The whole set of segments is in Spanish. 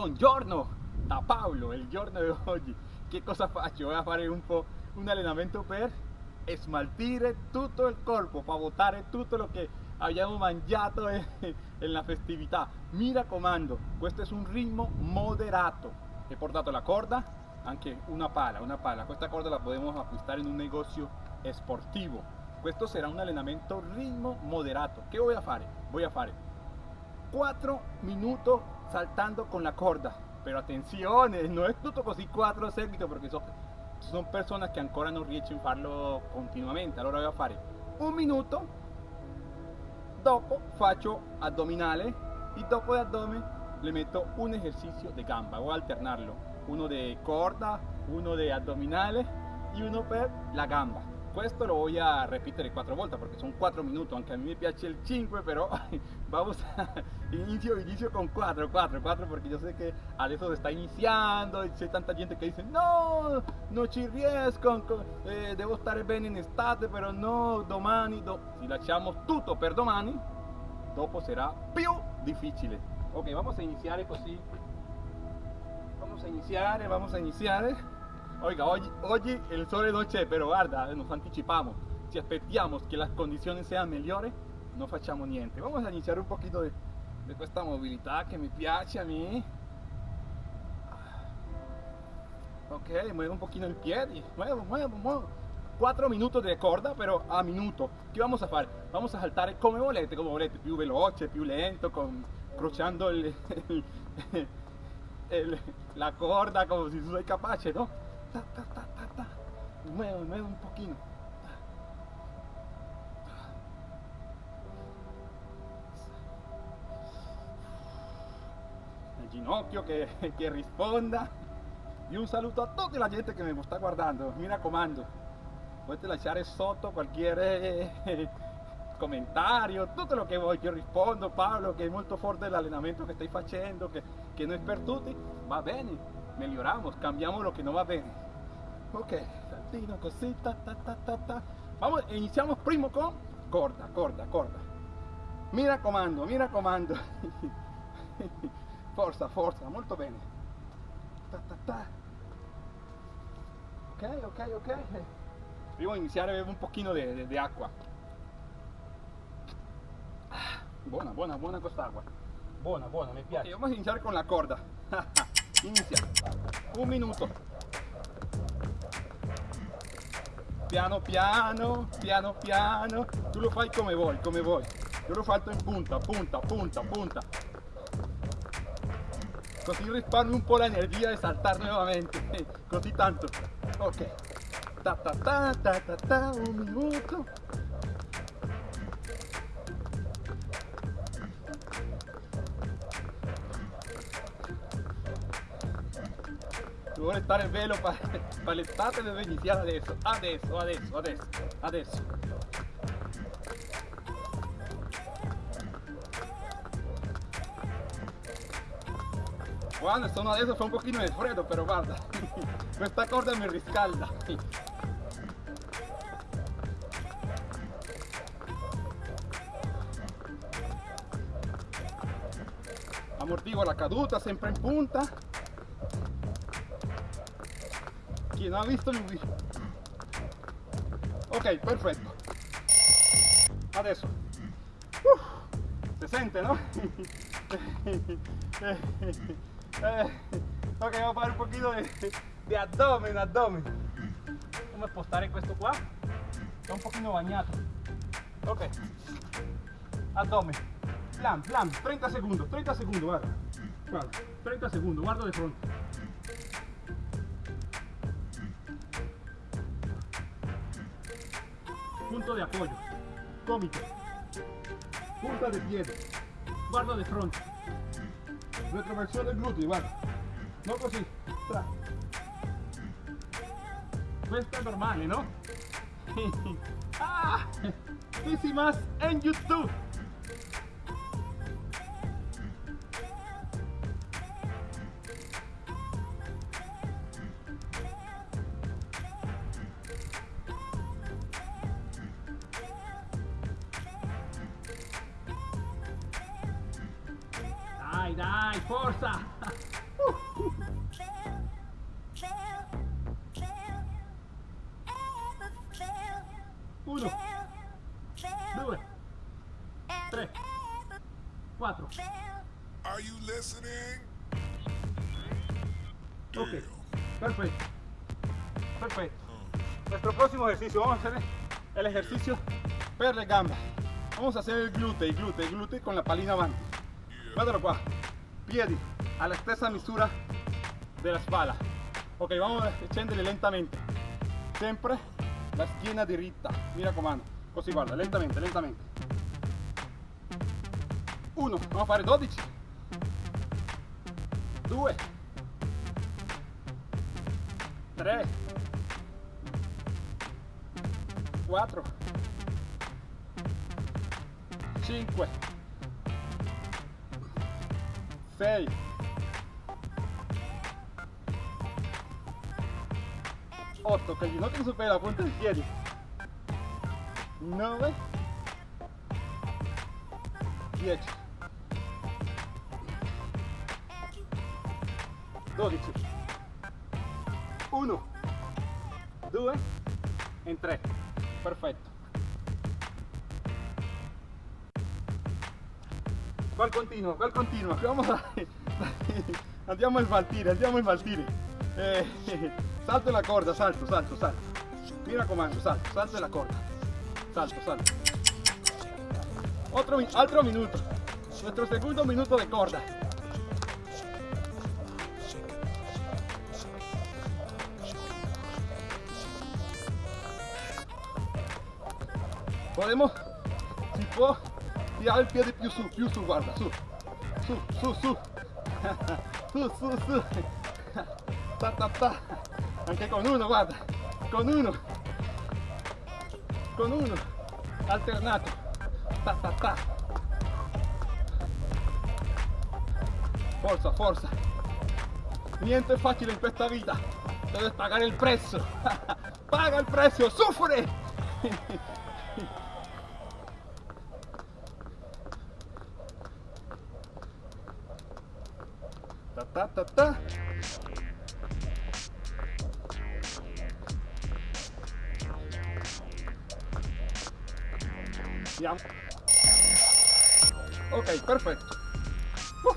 Buongiorno da Paolo, il giorno di oggi. Che cosa faccio? Voy a fare un po' un allenamento per smaltire tutto il corpo, per buttare tutto lo che abbiamo mangiato en, la festività. Mi raccomando, questo è un ritmo moderato. He portato la corda, anche una pala, una pala. Questa corda la podemos acquistare in un negozio sportivo. Questo sarà un allenamento ritmo moderato. Che voy a fare? Voy a fare 4 minutos saltando con la corda. Pero attenzione, non è tutto così 4 a seguito perché so, sono persone che ancora non riescono a farlo continuamente. Allora voy a fare un minuto, dopo faccio addominale y dopo de abdomen le meto un ejercicio de gamba. Voy a alternarlo. Uno de corda, uno de abdominale y uno per la gamba. Questo lo voy a repetere quattro volte perché sono 4 minuti, anche a me piace il 5, però vamos a inicio, inicio con 4, 4, 4 perché io so che adesso si sta iniziando e c'è tanta gente che dice no, non ci riesco, eh, devo stare bene in estate, però no, domani, do... si lasciamo tutto per domani, dopo sarà più difficile. Ok, vamos a iniziare così. Vamos a iniziare, vamos a iniziare. Oiga, oggi, oggi il sole non c'è, però guarda, nos anticipamos. Si aspettiamo che le condizioni siano migliori, non facciamo niente. Vamos a iniziare un poquito di, di questa mobilità che mi piace a me. Ok, muevo un pochino il piede, muevo, muevo, muevo. 4 minuti di corda, però a minuto. Che vamos a fare? Vamos a saltare come volete, come volete, più veloce, più lento, con, crociando il, il, il, la corda se tu sei capace, no? Muevo, muevo un pochino. El ginocchio che, che risponda. E un saluto a tutta la gente che mi sta guardando. Mi raccomando, potete lasciare sotto qualche commentario, tutto lo che vuoi, io rispondo Paolo che è molto forte l'allenamento che stai facendo, che, che non è per tutti, va bene, mejoramos, cambiamos lo que no va bien. Ok, saltino, cosita, ta, ta, ta, ta. Vamos, iniciamos primo con corta, corta, corta. Mira comando, mira comando. forza, forza, molto bene. Ta, ta, ta. Ok, ok, ok. Prima iniziare bevo un pochino di acqua. Buona, buona, buona quest'acqua. Buona, buona, mi piace. Okay, vamos a iniziare con la corda. Inizia. Un minuto. Piano piano, piano piano. Tu lo fai come vuoi, come vuoi. Io lo faccio in punta, punta, punta, punta. Così risparmio un po' l'energia di saltare nuovamente. Così tanto. Ok. Ta ta ta ta ta, un minuto. Se vuole stare velo per l'estate deve iniziare adesso, adesso, adesso, adesso, adesso. Quando sono adesso fa un pochino di freddo però guarda, questa corda mi riscalda. Ammortigo la caduta sempre in punta non ha visto il video ok perfetto adesso uh, si sente no? eh, ok vamos a fare un pochino di, di abdomen abdomen. Come spostare questo qua è un pochino bagnato ok. Abdomen. Plan plan. 30 secondi 30 secondi guarda. Guarda 30 secondi guardo di fronte punto de apoyo, cómito, punta de piede, guardo de fronte, retroversión del glúteo, guarda, no così, tra. Questo è normale, no? ah, easy más en YouTube. 1, 2, 3, 4. Are you listening? Ok, perfecto. Perfecto. Nuestro próximo ejercicio, vamos a hacer el ejercicio per le gamba. Vamos a hacer il glute, il glute, il glute con la palina avanti. Guardalo qua. Piedi alla stessa misura della spalla. Ok, vamos a scendere lentamente. Sempre la schiena diritta. Mi raccomando. Così guarda, lentamente, lentamente. Uno, vamos a fare 12. 2 3 4 5 6 8 que no te supera punta del piedi 9 10 12 1 2 en 3 perfetto qual continua qual continua vamos a andiamo a smaltire andiamo a smaltire. Eh, salto la corda salto salto salto. Mi raccomando salto salto la corda. Salto salto. Otro altro minuto. Nuestro segundo minuto de corda. Podemos si può tirare il piede più su più su guarda su. Su su su. Su su su anche con uno guarda. Con uno. Con uno. Alternato. Ta ta ta forza forza. Niente è facile in questa vita. Debes pagare il prezzo. Paga il prezzo sufre Ta ta ta ta. Ok, perfetto. Uh.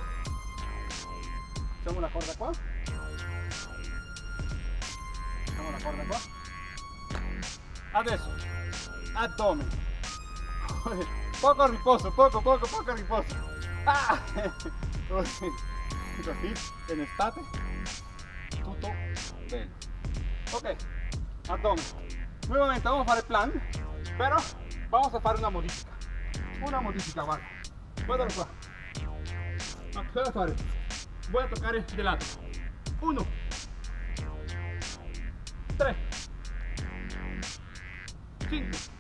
Facciamo la corda qua. Facciamo la corda qua. Adesso, addome. Poco riposo, poco, poco, poco riposo. Ah! Così, en estate, tutto bene. Ok, addome. Nuevamente vamos a fare plan, pero vamos a fare una modifica. Una modifica, guarda. Qua. Ma cosa fare? Voy a toccare de lato. Uno. Tre. Cinque.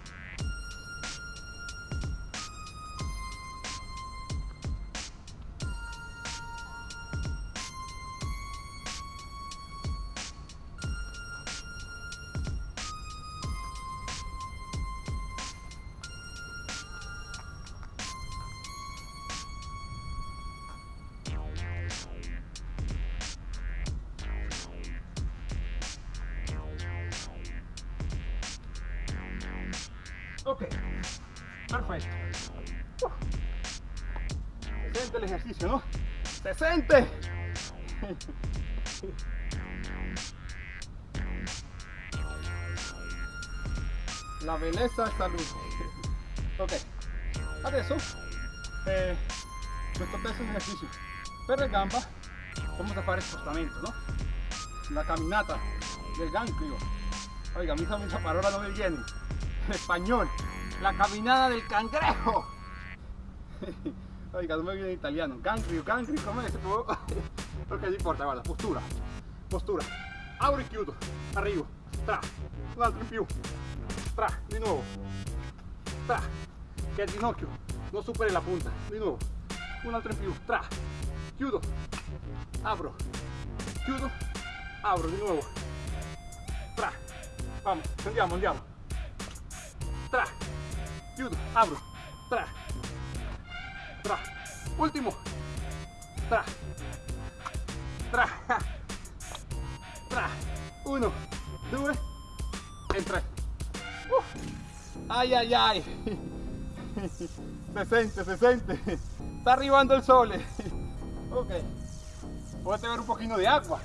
¿No? ¡Se siente! La belleza è salud. Ok, adesso eh, questo terzo esercizio per le gamba vamos a fare spostamento, no? La camminata del ganglio. Oiga, mí esa palabra no me viene. En español, la caminada del cangrejo. Oiga, no me viene en italiano. Ganglio, ganglio, come può? Ok, non importa, guarda, postura. Postura. Apro e chiudo. Arrivo. Tra. Un altro in più. Tra. Di nuovo. Tra. Che il ginocchio non superi la punta. Di nuovo. Un altro in più. Tra. Chiudo. Apro. Chiudo. Apro di nuovo. Tra. Vamos, andiamo, andiamo. Tra. Chiudo. Apro. Tra. Tra. Ultimo. Tra. Tra. Tra. Uno, due e tre. Uh. Ay, ay, ay. Se sente, se sente. Está arribando el sol. Ok. Voy a tener un poquito de agua.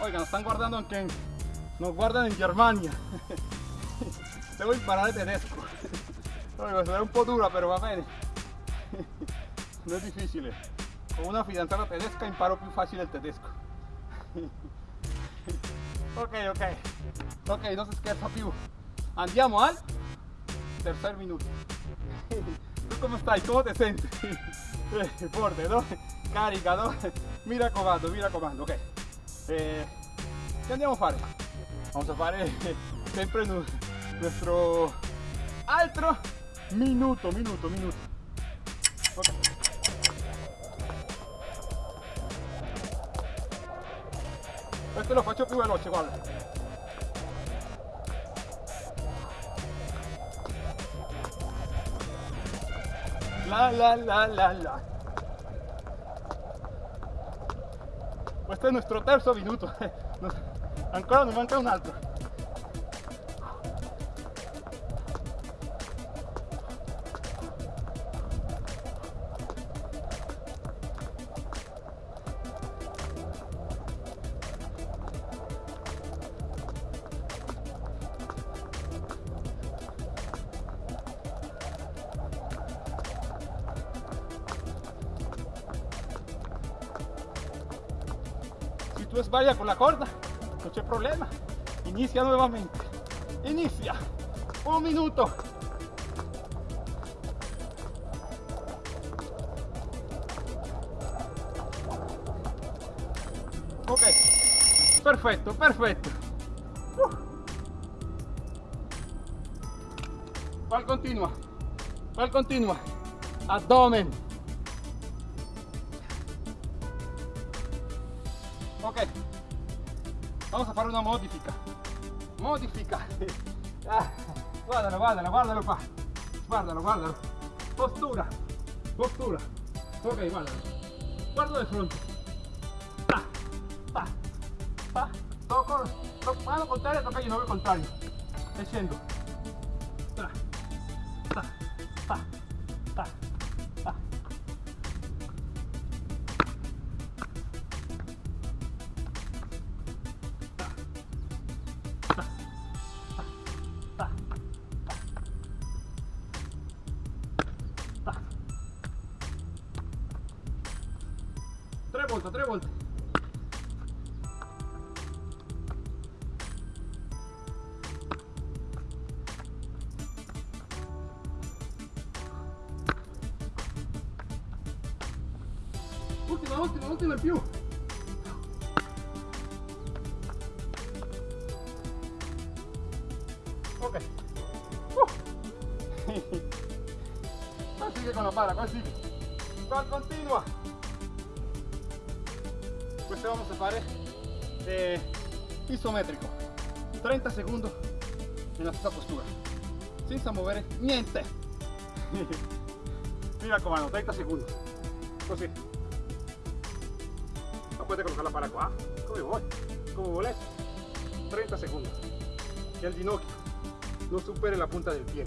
Oiga, nos están guardando en nos guardan en Germania. Devo imparare tedesco. Oiga, será un po' dura, pero va bene. No es difícil. Con una fidanzata tedesca imparo più facile il tedesco. Ok, ok. Ok, non si scherza più. Andiamo al tercer minuto. ¿Tú cómo estás? ¿Cómo te sientes? Eh, Fuerte, ¿no? Carica, ¿no? Mira comando, mira comando, ok. Eh, ¿Qué andiamo a fare? Vamos a fare eh, sempre nu- nuestro altro minuto, minuto, minuto. Ok. Questo lo faccio più veloce, guarda. La la la la la. Questo è il nostro terzo minuto. Ancora ne manca un altro. Tú sbaglias con la corda, no c'è problema. Inicia nuevamente. Inicia. Un minuto. Ok. Perfetto, perfetto. Uh. ¿Cuál continua? ¿Cuál continua? Abdomen. Ok, vamos a fare una modifica. Modifica. Ah, guardalo, guardalo, guardalo qua. Guardalo, guardalo. Postura. Postura. Ok, guardalo. Guardo de fronte. Pa, pa, pa. Toco, toco mano contraria, toca ginocchio contrario. E volte, tre volte. Ultima, ultima, ultima in più. Ok. Uh. Qua sigue con la pala. Qua continua. Questo vamos a fare eh, isometrico. 30 secondi nella stessa postura. Senza muovere niente. Mi raccomando, 30 secondi. Così. Ma potete collocare la pala qua, come vuoi, come volete. 30 secondi. Que el ginocchio no supere la punta del pie.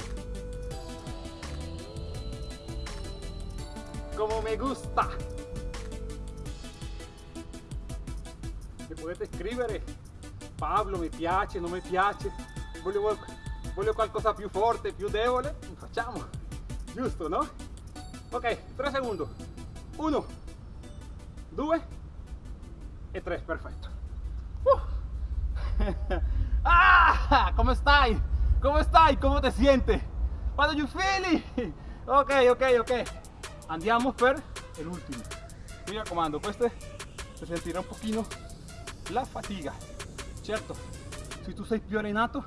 Como me gusta. Mi potete scrivere Pablo mi piace, non mi piace, voglio, voglio qualcosa più forte, più debole, facciamo, giusto no? Ok, 3 secondi, 1, 2 e 3, perfetto. Uh. ah, come stai? Come stai? Come ti sientes? What you feel? Ok, ok, ok. Andiamo per l'ultimo. Mi raccomando, questo si sentirà un pochino la fatica. Certo, se tu sei più allenato,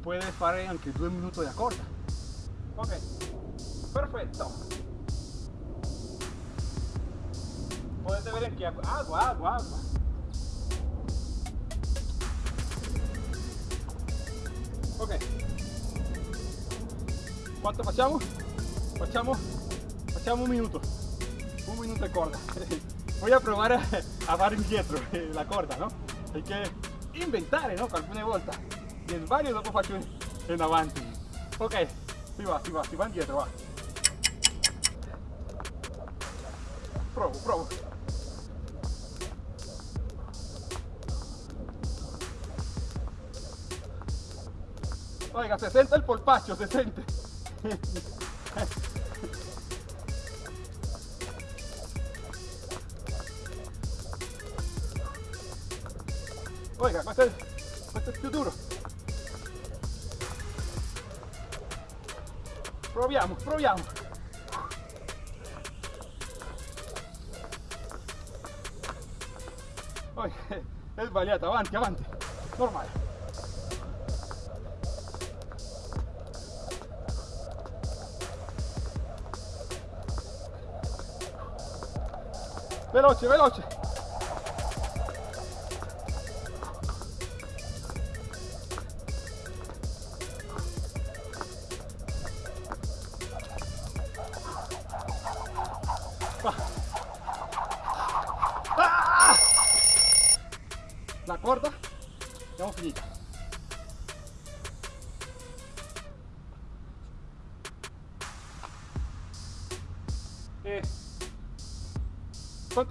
puoi fare anche due minuti di corda. Ok, perfetto. Potete vedere acqua, acqua, acqua, acqua. Ok. Quanto facciamo? Facciamo, facciamo un minuto. Un minuto di corda. Voy a probar a, fare indietro la corda, ¿no? Hay que inventare no? alcune volte e sbaglio dopo faccio in, avanti ok si va si va si va indietro va. Provo provo oiga se sente il polpaccio se sente Oiga, questo è, questo è più duro. Proviamo, proviamo. Oiga, è sbagliato, avanti, avanti. Normale. Veloce, veloce.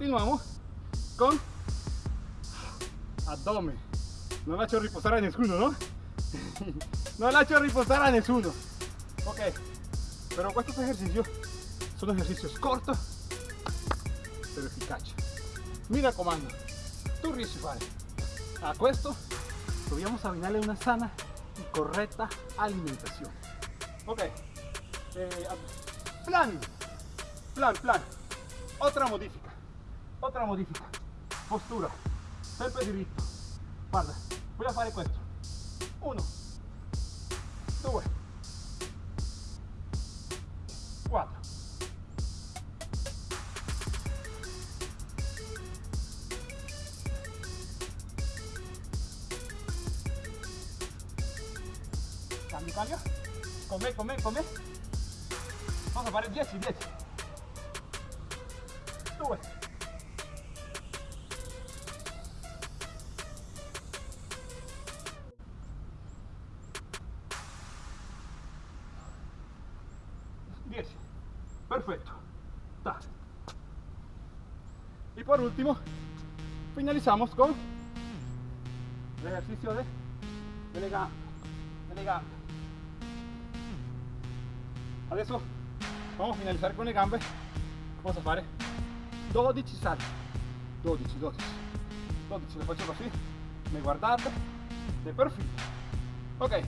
Continuiamo con addome. Non lascio riposare a nessuno, no? non lascio riposare a nessuno. Ok, però questo esercizio sono esercizi corti però efficaci. Mi raccomando, tu riesci a fare a questo, dobbiamo abbinarle una sana y correcta alimentación. Ok, eh, plan, plan, plan. Otra modifica, otra modifica. Postura, sempre diritto. Guarda, a fare questo. Uno, due, quattro. Cambio, cambio. Con me, con me, con me. Vamos a fare 10, 10. 2. Último, finalizamos con el ejercicio de, de le gambe, de le gambe. Adesso vamos a finalizzare con le gambe. Cosa fare? 12 salti. 12, 12. 12, lo faccio così. Mi guardate. De perfil. Ok.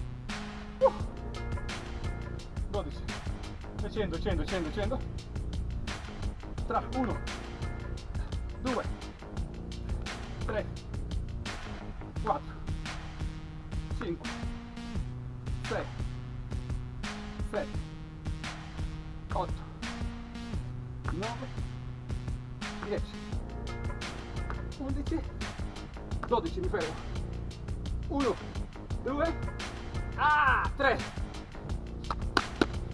Uh. 12. E scendo, scendo, scendo, scendo. Tra 1, 2, 3, 4, 5, 6, 7, 8, 9, 10, 11, 12, mi fermo. 1, 2, ah, 3.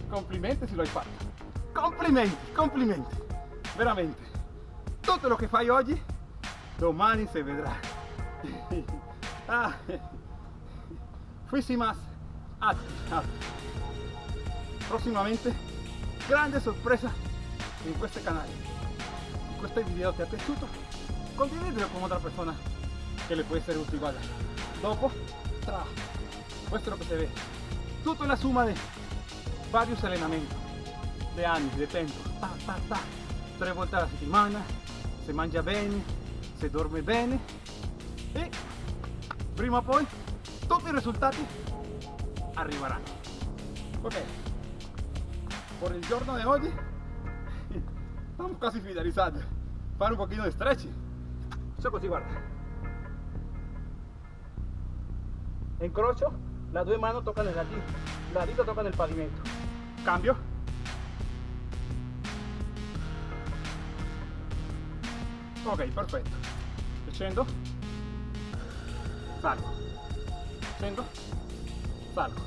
Complimenti se lo hai fatto. Complimenti, complimenti. Veramente. Tutto lo che fai oggi, domani si vedrà. ah. Fuisi más. Atti, atti. Prossimamente, grande sorpresa in questo canale. Se questo video ti è piaciuto, con otra persona che le può essere utile. Guarda, dopo, tra, questo è lo che si vede. Tutta la summa di vari allenamenti, di anni, di tempo, ta, ta, ta, tre volte alla settimana, si mangia bene, si dorme bene e prima o poi tutti i risultati arriveranno. Ok, por il giorno di oggi stiamo quasi finalizzando. Fare un pochino di stretching. Faccio così, guarda. Incrocio, las due mani toccano la dita, la dita tocca nel pavimento. Cambio. Ok, perfetto. Scendo. Salgo. Scendo. Salgo.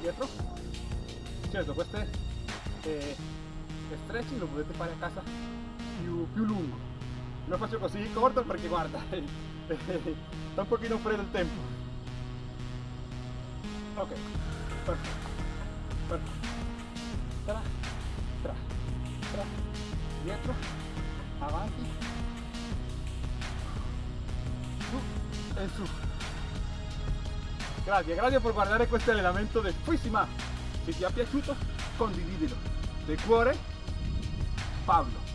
Dietro. Certo, queste eh, stretching lo potete fare a casa più, più lungo. lo faccio così corto perché guarda, sta un pochino freddo il tempo. Ok, perfetto, perfetto. Dietro, avanti, su e su. Grazie, grazie per guardare questo allenamento del Fuisima. Se ti è piaciuto, condividilo. De cuore, Pablo.